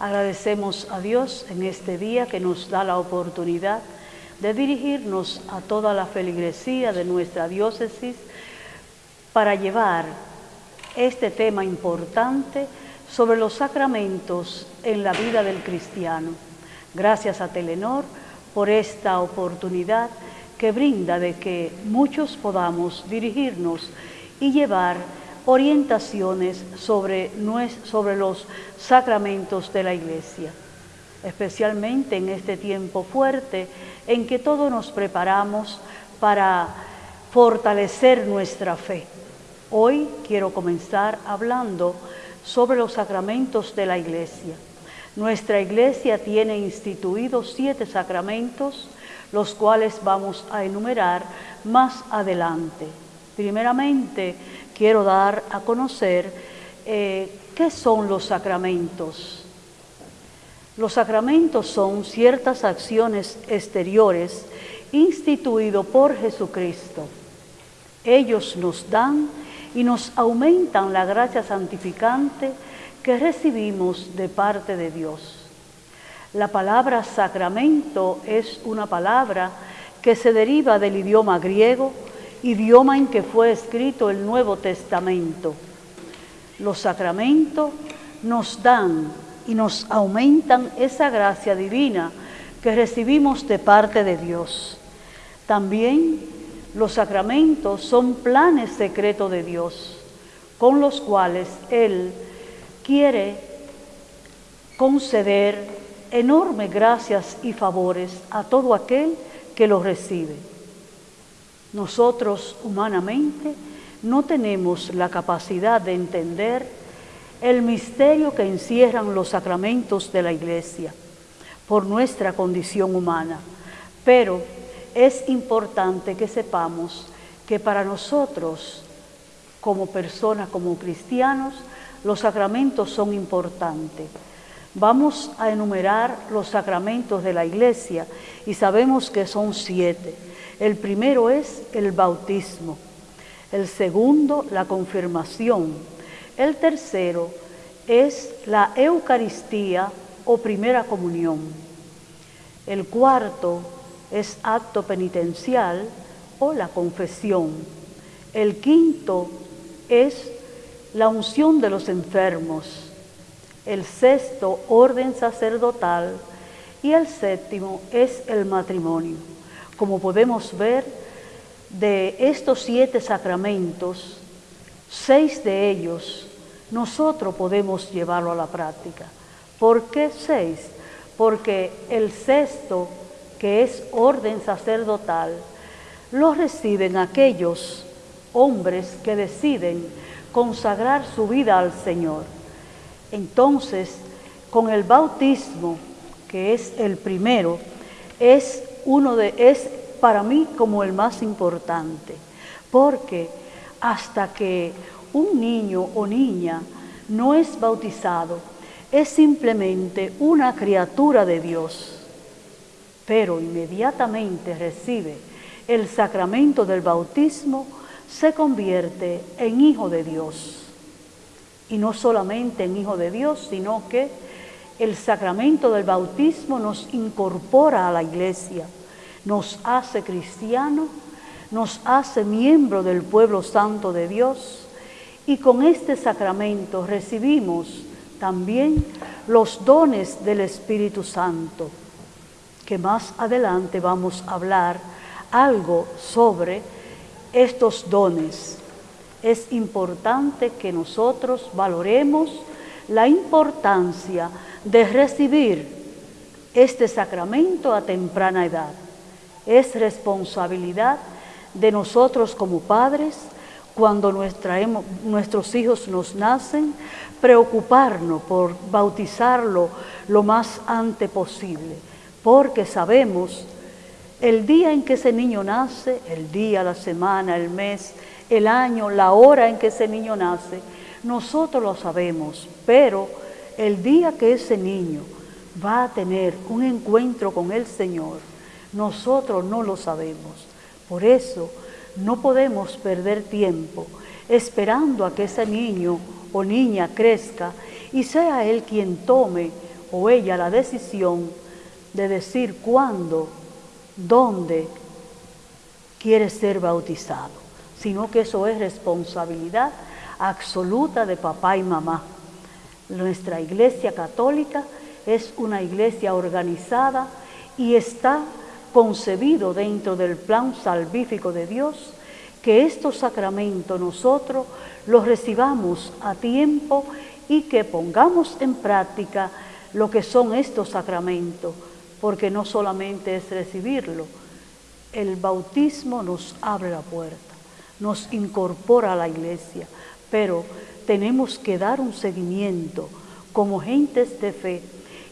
Agradecemos a Dios en este día que nos da la oportunidad de dirigirnos a toda la feligresía de nuestra diócesis para llevar este tema importante sobre los sacramentos en la vida del cristiano. Gracias a Telenor por esta oportunidad que brinda de que muchos podamos dirigirnos y llevar orientaciones sobre, sobre los sacramentos de la Iglesia, especialmente en este tiempo fuerte en que todos nos preparamos para fortalecer nuestra fe. Hoy quiero comenzar hablando sobre los sacramentos de la Iglesia. Nuestra Iglesia tiene instituidos siete sacramentos, los cuales vamos a enumerar más adelante. Primeramente, quiero dar a conocer eh, qué son los sacramentos. Los sacramentos son ciertas acciones exteriores instituidos por Jesucristo. Ellos nos dan y nos aumentan la gracia santificante que recibimos de parte de Dios. La palabra sacramento es una palabra que se deriva del idioma griego, idioma en que fue escrito el Nuevo Testamento. Los sacramentos nos dan y nos aumentan esa gracia divina que recibimos de parte de Dios. También los sacramentos son planes secretos de Dios, con los cuales Él quiere conceder enormes gracias y favores a todo aquel que los recibe. Nosotros humanamente no tenemos la capacidad de entender el misterio que encierran los sacramentos de la Iglesia por nuestra condición humana, pero es importante que sepamos que para nosotros, como personas, como cristianos, los sacramentos son importantes. Vamos a enumerar los sacramentos de la iglesia y sabemos que son siete. El primero es el bautismo, el segundo la confirmación, el tercero es la Eucaristía o primera comunión, el cuarto es acto penitencial o la confesión. El quinto es la unción de los enfermos. El sexto, orden sacerdotal. Y el séptimo es el matrimonio. Como podemos ver, de estos siete sacramentos, seis de ellos nosotros podemos llevarlo a la práctica. ¿Por qué seis? Porque el sexto que es orden sacerdotal, lo reciben aquellos hombres que deciden consagrar su vida al Señor. Entonces, con el bautismo, que es el primero, es uno de es para mí como el más importante, porque hasta que un niño o niña no es bautizado, es simplemente una criatura de Dios pero inmediatamente recibe el sacramento del bautismo, se convierte en hijo de Dios. Y no solamente en hijo de Dios, sino que el sacramento del bautismo nos incorpora a la iglesia, nos hace cristiano, nos hace miembro del pueblo santo de Dios y con este sacramento recibimos también los dones del Espíritu Santo que más adelante vamos a hablar algo sobre estos dones. Es importante que nosotros valoremos la importancia de recibir este sacramento a temprana edad. Es responsabilidad de nosotros como padres, cuando nuestros hijos nos nacen, preocuparnos por bautizarlo lo más antes posible porque sabemos el día en que ese niño nace, el día, la semana, el mes, el año, la hora en que ese niño nace, nosotros lo sabemos, pero el día que ese niño va a tener un encuentro con el Señor, nosotros no lo sabemos. Por eso no podemos perder tiempo esperando a que ese niño o niña crezca y sea él quien tome o ella la decisión de decir cuándo, dónde quiere ser bautizado, sino que eso es responsabilidad absoluta de papá y mamá. Nuestra iglesia católica es una iglesia organizada y está concebido dentro del plan salvífico de Dios que estos sacramentos nosotros los recibamos a tiempo y que pongamos en práctica lo que son estos sacramentos, porque no solamente es recibirlo, el bautismo nos abre la puerta, nos incorpora a la iglesia, pero tenemos que dar un seguimiento como gentes de fe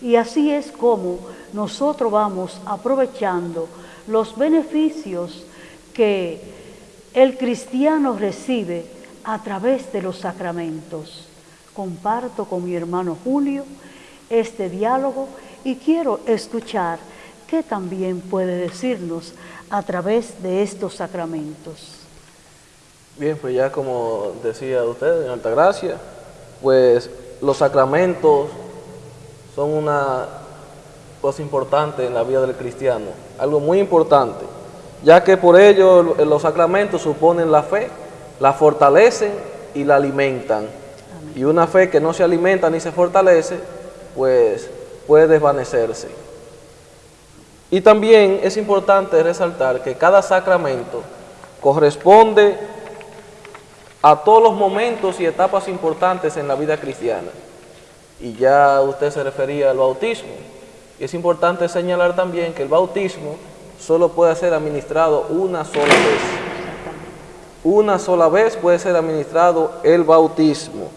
y así es como nosotros vamos aprovechando los beneficios que el cristiano recibe a través de los sacramentos. Comparto con mi hermano Julio este diálogo y quiero escuchar qué también puede decirnos a través de estos sacramentos. Bien, pues ya como decía usted, en Altagracia, pues los sacramentos son una cosa importante en la vida del cristiano, algo muy importante, ya que por ello los sacramentos suponen la fe, la fortalecen y la alimentan. Y una fe que no se alimenta ni se fortalece, pues puede desvanecerse. Y también es importante resaltar que cada sacramento corresponde a todos los momentos y etapas importantes en la vida cristiana. Y ya usted se refería al bautismo. Y es importante señalar también que el bautismo solo puede ser administrado una sola vez. Una sola vez puede ser administrado el bautismo.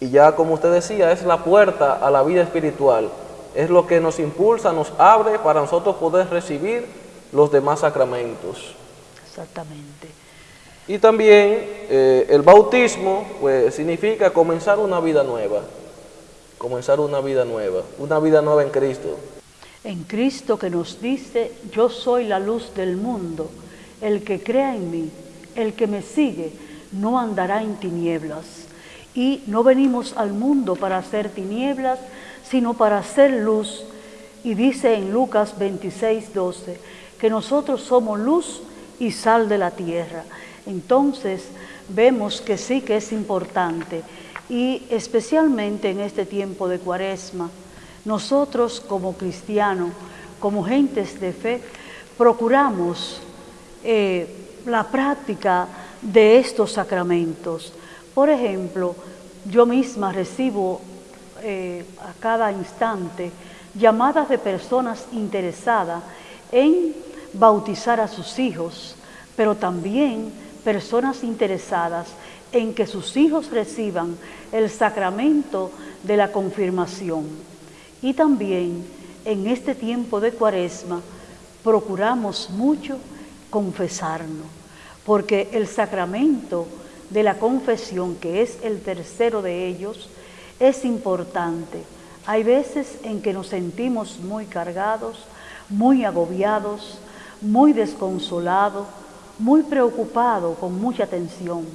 Y ya como usted decía, es la puerta a la vida espiritual. Es lo que nos impulsa, nos abre para nosotros poder recibir los demás sacramentos. Exactamente. Y también eh, el bautismo pues, significa comenzar una vida nueva comenzar una vida nueva, una vida nueva en Cristo. En Cristo que nos dice, yo soy la luz del mundo, el que crea en mí, el que me sigue, no andará en tinieblas. Y no venimos al mundo para hacer tinieblas, sino para hacer luz. Y dice en Lucas 26, 12, que nosotros somos luz y sal de la tierra. Entonces vemos que sí que es importante y especialmente en este tiempo de cuaresma, nosotros como cristianos, como gentes de fe, procuramos eh, la práctica de estos sacramentos. Por ejemplo, yo misma recibo eh, a cada instante llamadas de personas interesadas en bautizar a sus hijos, pero también personas interesadas en que sus hijos reciban el sacramento de la confirmación. Y también en este tiempo de cuaresma procuramos mucho confesarnos, porque el sacramento de la confesión, que es el tercero de ellos, es importante. Hay veces en que nos sentimos muy cargados, muy agobiados, muy desconsolados, muy preocupados, con mucha tensión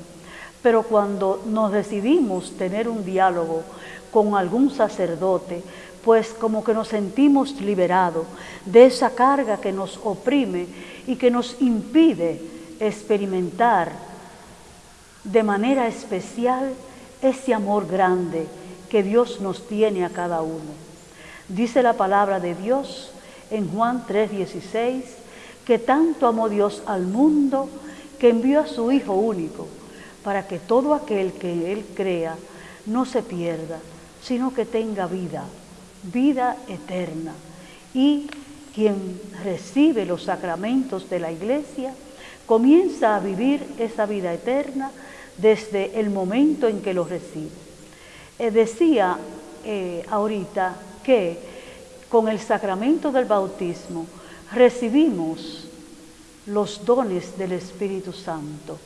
pero cuando nos decidimos tener un diálogo con algún sacerdote, pues como que nos sentimos liberados de esa carga que nos oprime y que nos impide experimentar de manera especial ese amor grande que Dios nos tiene a cada uno. Dice la palabra de Dios en Juan 3:16 que tanto amó Dios al mundo que envió a su Hijo único para que todo aquel que Él crea no se pierda, sino que tenga vida, vida eterna. Y quien recibe los sacramentos de la iglesia comienza a vivir esa vida eterna desde el momento en que los recibe. Eh, decía eh, ahorita que con el sacramento del bautismo recibimos los dones del Espíritu Santo.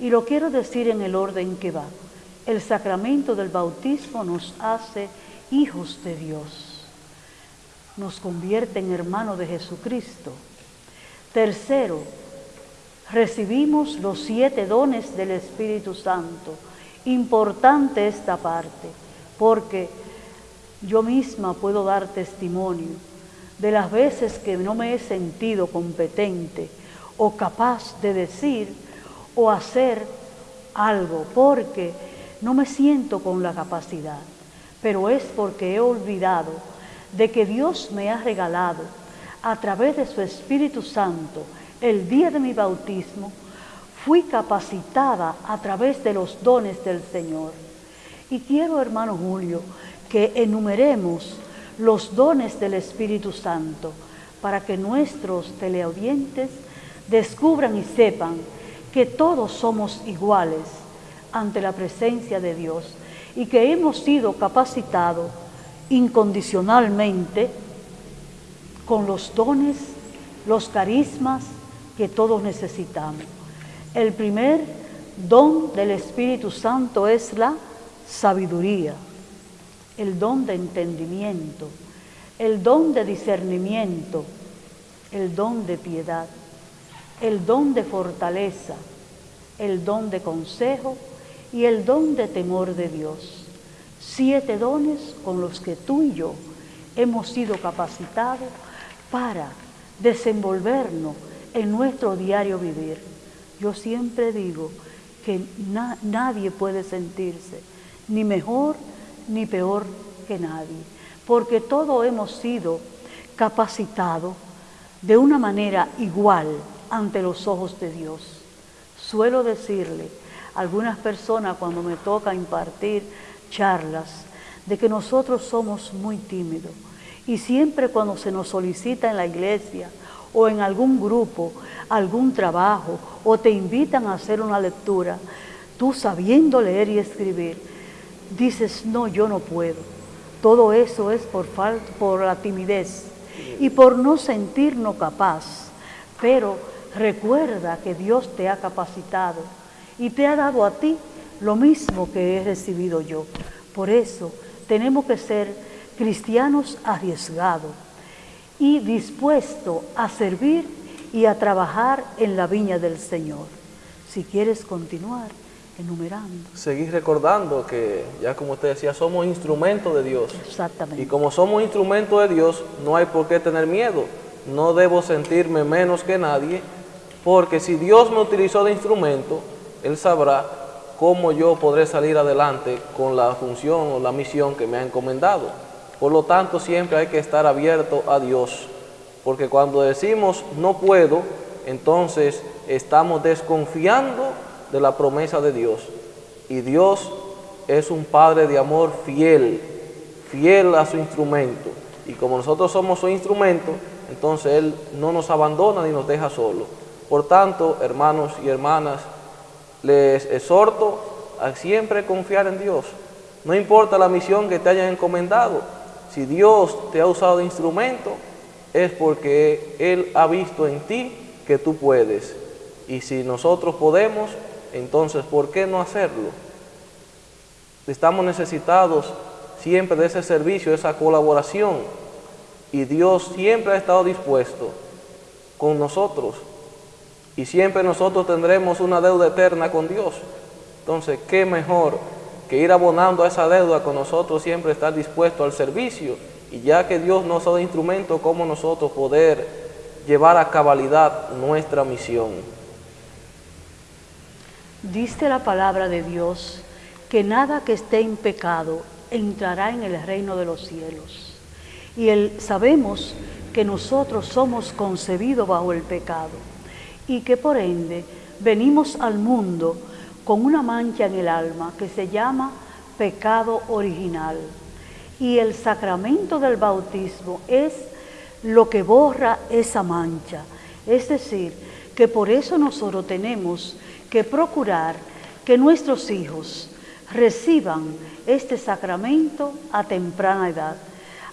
Y lo quiero decir en el orden que va. El sacramento del bautismo nos hace hijos de Dios. Nos convierte en hermanos de Jesucristo. Tercero, recibimos los siete dones del Espíritu Santo. Importante esta parte, porque Yo misma puedo dar testimonio de las veces que no me he sentido competente o capaz de decir o hacer algo, porque no me siento con la capacidad, pero es porque he olvidado de que Dios me ha regalado a través de su Espíritu Santo el día de mi bautismo, fui capacitada a través de los dones del Señor. Y quiero, hermano Julio, que enumeremos los dones del Espíritu Santo para que nuestros teleaudientes descubran y sepan que todos somos iguales ante la presencia de Dios y que hemos sido capacitados incondicionalmente con los dones, los carismas que todos necesitamos. El primer don del Espíritu Santo es la sabiduría, el don de entendimiento, el don de discernimiento, el don de piedad, el don de fortaleza, el don de consejo y el don de temor de Dios. Siete dones con los que tú y yo hemos sido capacitados para desenvolvernos en nuestro diario vivir. Yo siempre digo que nadie puede sentirse ni mejor ni peor que nadie, porque todos hemos sido capacitados de una manera igual ante los ojos de Dios. Suelo decirle a algunas personas cuando me toca impartir charlas de que nosotros somos muy tímidos y siempre cuando se nos solicita en la iglesia o en algún grupo, algún trabajo o te invitan a hacer una lectura, tú sabiendo leer y escribir, dices, no, yo no puedo. Todo eso es por, falta, por la timidez y por no sentirnos capaz. Pero recuerda que Dios te ha capacitado y te ha dado a ti lo mismo que he recibido yo. Por eso tenemos que ser cristianos arriesgados y dispuestos a servir y a trabajar en la viña del Señor. Si quieres continuar enumerando. Seguir recordando que, ya como usted decía, somos instrumentos de Dios. Exactamente. Y como somos instrumentos de Dios, no hay por qué tener miedo. No debo sentirme menos que nadie, porque si Dios me utilizó de instrumento, Él sabrá cómo yo podré salir adelante con la función o la misión que me ha encomendado. Por lo tanto, siempre hay que estar abierto a Dios, porque cuando decimos no puedo, entonces estamos desconfiando de la promesa de Dios. Y Dios es un Padre de amor fiel, fiel a su instrumento. Y como nosotros somos su instrumento, entonces Él no nos abandona ni nos deja solo. Por tanto, hermanos y hermanas, les exhorto a siempre confiar en Dios. No importa la misión que te hayan encomendado. Si Dios te ha usado de instrumento, es porque Él ha visto en ti que tú puedes. Y si nosotros podemos, entonces, ¿por qué no hacerlo? Estamos necesitados siempre de ese servicio, de esa colaboración. Y Dios siempre ha estado dispuesto con nosotros. Y siempre nosotros tendremos una deuda eterna con Dios. Entonces, ¿qué mejor que ir abonando a esa deuda con nosotros siempre estar dispuesto al servicio? Y ya que Dios nos ha dado instrumento, ¿cómo nosotros poder llevar a cabalidad nuestra misión? Diste la palabra de Dios que nada que esté en pecado entrará en el reino de los cielos. Y él, sabemos que nosotros somos concebidos bajo el pecado y que por ende venimos al mundo con una mancha en el alma que se llama pecado original. Y el sacramento del bautismo es lo que borra esa mancha. Es decir, que por eso nosotros tenemos que procurar que nuestros hijos reciban este sacramento a temprana edad,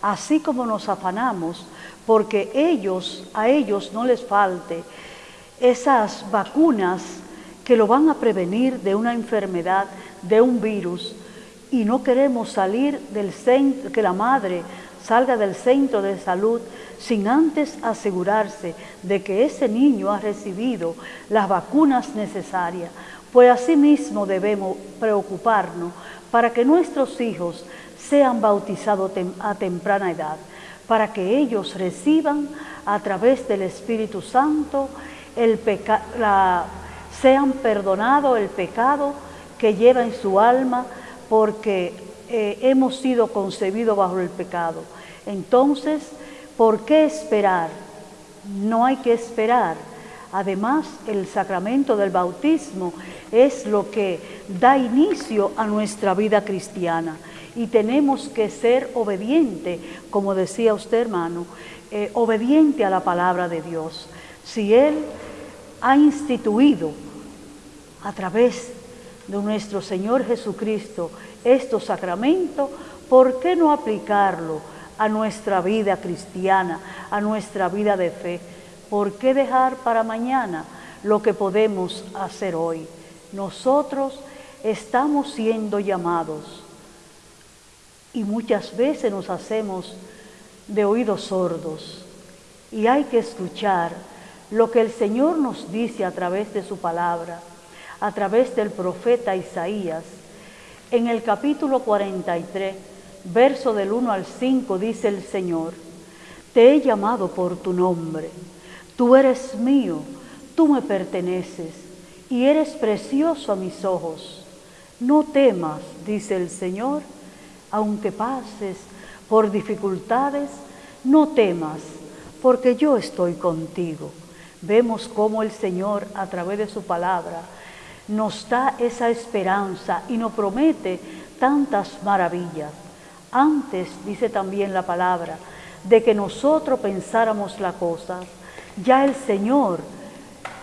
así como nos afanamos porque ellos, a ellos no les falte esas vacunas que lo van a prevenir de una enfermedad, de un virus, y no queremos salir del centro, que la madre salga del centro de salud sin antes asegurarse de que ese niño ha recibido las vacunas necesarias, pues asimismo debemos preocuparnos para que nuestros hijos sean bautizados a temprana edad, para que ellos reciban a través del Espíritu Santo el sean perdonados el pecado que lleva en su alma, porque eh, hemos sido concebidos bajo el pecado. Entonces, ¿por qué esperar? No hay que esperar. Además, el sacramento del bautismo es lo que da inicio a nuestra vida cristiana y tenemos que ser obediente, como decía usted hermano, eh, obediente a la palabra de Dios. Si Él ha instituido a través de nuestro Señor Jesucristo estos sacramentos, ¿por qué no aplicarlo a nuestra vida cristiana, a nuestra vida de fe? ¿Por qué dejar para mañana lo que podemos hacer hoy? Nosotros estamos siendo llamados y muchas veces nos hacemos de oídos sordos y hay que escuchar lo que el Señor nos dice a través de su palabra, a través del profeta Isaías. En el capítulo 43, verso del 1 al 5, dice el Señor, Te he llamado por tu nombre, tú eres mío, tú me perteneces y eres precioso a mis ojos. No temas, dice el Señor, aunque pases por dificultades, no temas, porque yo estoy contigo. Vemos cómo el Señor, a través de su palabra, nos da esa esperanza y nos promete tantas maravillas. Antes, dice también la palabra, de que nosotros pensáramos la cosa, ya el Señor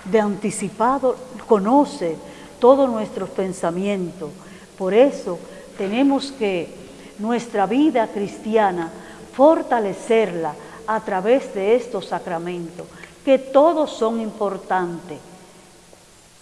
de anticipado conoce todos nuestros pensamientos. Por eso tenemos que nuestra vida cristiana, fortalecerla a través de estos sacramentos, que todos son importantes.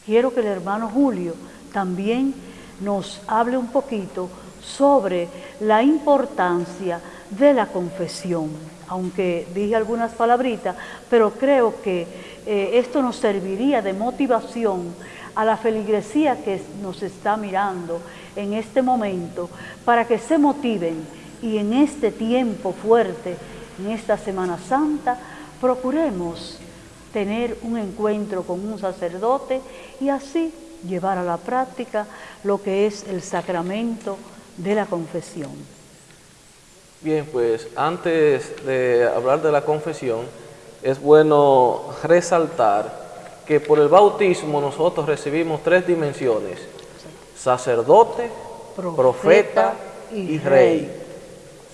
Quiero que el hermano Julio también nos hable un poquito sobre la importancia de la confesión, aunque dije algunas palabritas, pero creo que eh, esto nos serviría de motivación a la feligresía que nos está mirando en este momento para que se motiven y en este tiempo fuerte, en esta Semana Santa, procuremos tener un encuentro con un sacerdote y así llevar a la práctica lo que es el sacramento de la confesión. Bien, pues antes de hablar de la confesión, es bueno resaltar que por el bautismo nosotros recibimos tres dimensiones sacerdote, profeta, y, rey.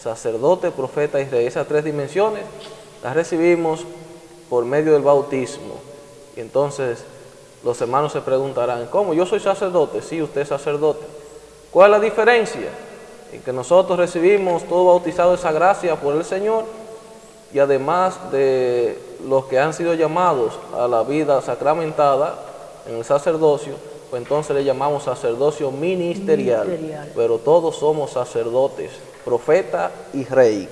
Sacerdote, profeta y rey. Esas tres dimensiones las recibimos por medio del bautismo. Y entonces los hermanos se preguntarán, ¿cómo? Yo soy sacerdote. Sí, usted es sacerdote. ¿Cuál es la diferencia? En que nosotros recibimos todo bautizado esa gracia por el Señor y además de los que han sido llamados a la vida sacramentada en el sacerdocio, pues entonces le llamamos sacerdocio ministerial, pero todos somos sacerdotes, profeta y rey.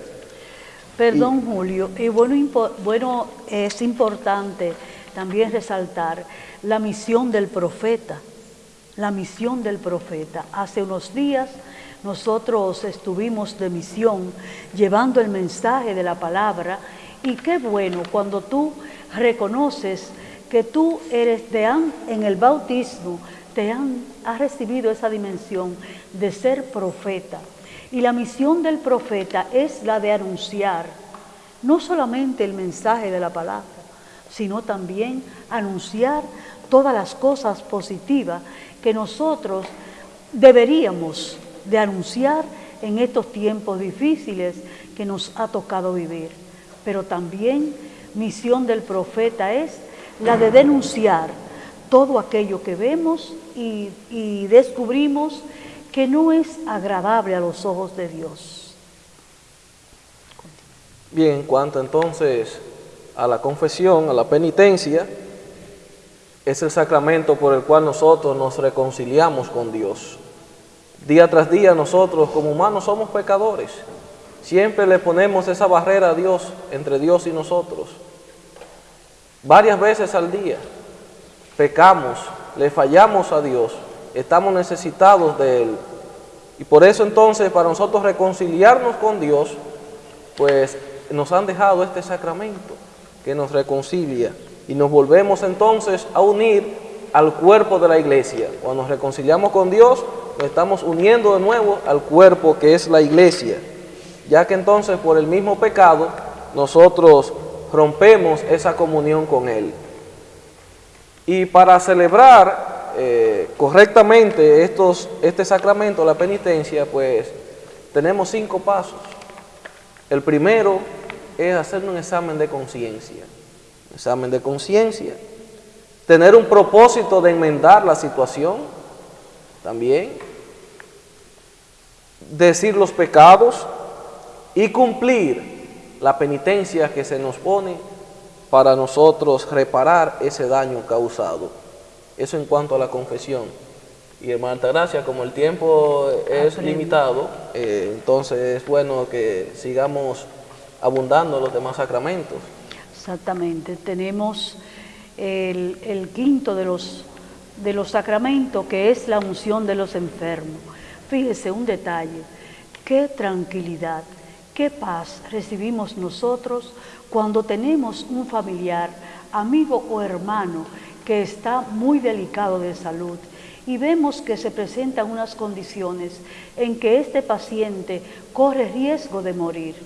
Perdón, Julio, y bueno, bueno, es importante también resaltar la misión del profeta, la misión del profeta. Hace unos días nosotros estuvimos de misión llevando el mensaje de la palabra y qué bueno cuando tú reconoces que tú eres de en el bautismo, te han, has recibido esa dimensión de ser profeta. Y la misión del profeta es la de anunciar no solamente el mensaje de la palabra, sino también anunciar todas las cosas positivas que nosotros deberíamos de anunciar en estos tiempos difíciles que nos ha tocado vivir. Pero también misión del profeta es la de denunciar todo aquello que vemos y, descubrimos que no es agradable a los ojos de Dios. Bien, en cuanto entonces a la confesión, a la penitencia, es el sacramento por el cual nosotros nos reconciliamos con Dios. Día tras día nosotros como humanos somos pecadores. Siempre le ponemos esa barrera a Dios, entre Dios y nosotros varias veces al día. Pecamos, le fallamos a Dios, estamos necesitados de Él. Y por eso entonces para nosotros reconciliarnos con Dios, pues nos han dejado este sacramento que nos reconcilia y nos volvemos entonces a unir al cuerpo de la iglesia. Cuando nos reconciliamos con Dios, nos estamos uniendo de nuevo al cuerpo que es la iglesia, ya que entonces por el mismo pecado nosotros rompemos esa comunión con Él. Y para celebrar eh, correctamente estos, este sacramento, la penitencia, pues tenemos cinco pasos. El primero es hacer un examen de conciencia. Examen de conciencia. Tener un propósito de enmendar la situación también. Decir los pecados y cumplir la penitencia que se nos pone para nosotros reparar ese daño causado. Eso en cuanto a la confesión. Y hermana Gracia, como el tiempo es limitado, eh, entonces es bueno que sigamos abundando los demás sacramentos. Exactamente, tenemos el, quinto de los, de los sacramentos que es la unción de los enfermos. Fíjese un detalle, qué tranquilidad, qué paz recibimos nosotros cuando tenemos un familiar, amigo o hermano que está muy delicado de salud y vemos que se presentan unas condiciones en que este paciente corre riesgo de morir.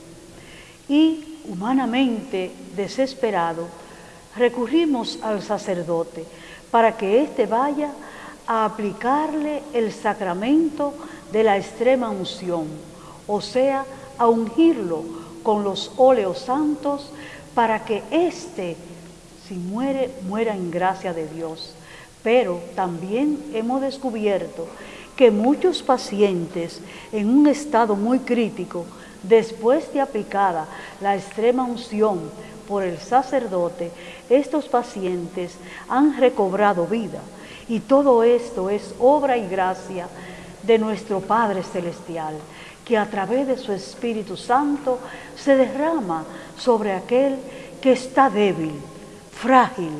Y humanamente desesperado, recurrimos al sacerdote para que éste vaya a aplicarle el sacramento de la extrema unción, o sea, a ungirlo con los óleos santos para que éste, si muere, muera en gracia de Dios. Pero también hemos descubierto que muchos pacientes en un estado muy crítico, después de aplicada la extrema unción por el sacerdote, estos pacientes han recobrado vida. Y todo esto es obra y gracia de nuestro Padre Celestial, que a través de su Espíritu Santo se derrama sobre aquel que está débil, frágil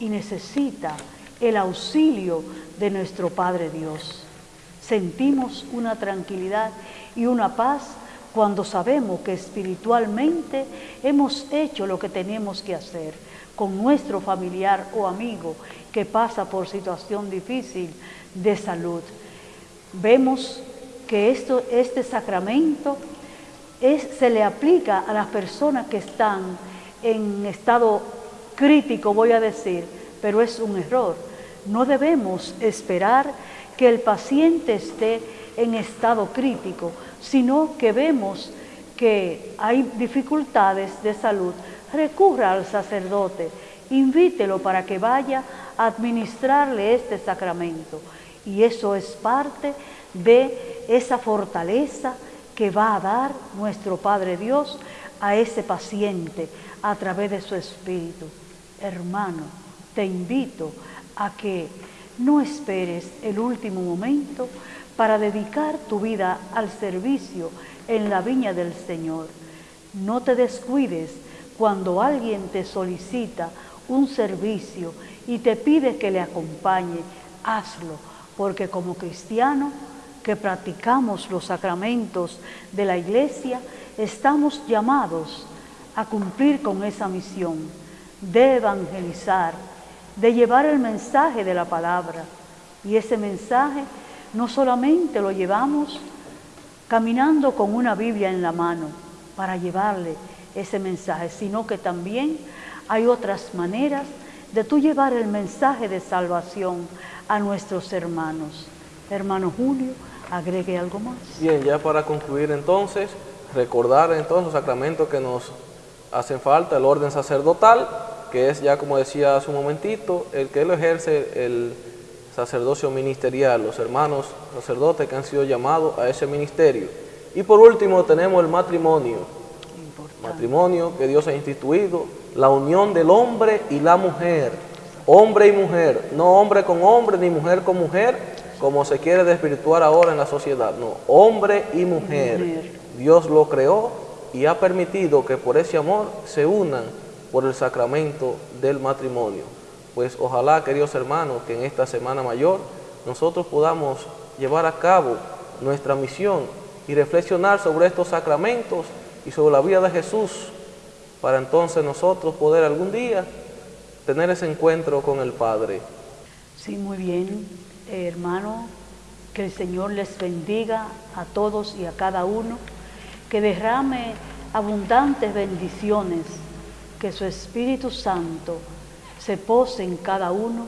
y necesita el auxilio de nuestro Padre Dios. Sentimos una tranquilidad y una paz cuando sabemos que espiritualmente hemos hecho lo que tenemos que hacer con nuestro familiar o amigo que pasa por situación difícil de salud. Vemos que esto, este sacramento se le aplica a las personas que están en estado crítico, voy a decir, pero es un error. No debemos esperar que el paciente esté en estado crítico, sino que vemos que hay dificultades de salud, recurra al sacerdote, invítelo para que vaya a administrarle este sacramento. Y eso es parte de esa fortaleza que va a dar nuestro Padre Dios a ese paciente a través de su espíritu. Hermano, te invito a que no esperes el último momento para dedicar tu vida al servicio en la viña del Señor. No te descuides cuando alguien te solicita un servicio y te pide que le acompañe, hazlo, porque como cristiano que practicamos los sacramentos de la iglesia, estamos llamados a cumplir con esa misión de evangelizar, de llevar el mensaje de la palabra. Y ese mensaje no solamente lo llevamos caminando con una Biblia en la mano para llevarle ese mensaje, sino que también hay otras maneras de tú llevar el mensaje de salvación a nuestros hermanos. Hermano Julio, agregue algo más. Bien, ya para concluir entonces, recordar entonces los sacramentos que nos hacen falta, el orden sacerdotal, que es ya como decía hace un momentito, el que lo ejerce el sacerdocio ministerial, los hermanos sacerdotes que han sido llamados a ese ministerio. Y por último tenemos el matrimonio, matrimonio que Dios ha instituido, la unión del hombre y la mujer, hombre y mujer, no hombre con hombre ni mujer con mujer, como se quiere desvirtuar ahora en la sociedad, no, hombre y mujer. Dios lo creó y ha permitido que por ese amor se unan por el sacramento del matrimonio. Pues ojalá, queridos hermanos, que en esta Semana Mayor nosotros podamos llevar a cabo nuestra misión y reflexionar sobre estos sacramentos y sobre la vida de Jesús para entonces nosotros poder algún día tener ese encuentro con el Padre. Sí, muy bien, hermano, que el Señor les bendiga a todos y a cada uno, que derrame abundantes bendiciones, que su Espíritu Santo se pose en cada uno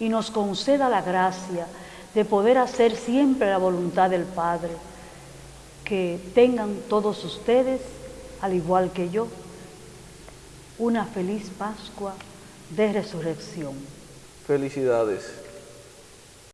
y nos conceda la gracia de poder hacer siempre la voluntad del Padre. Que tengan todos ustedes, al igual que yo, una feliz Pascua de resurrección. Felicidades.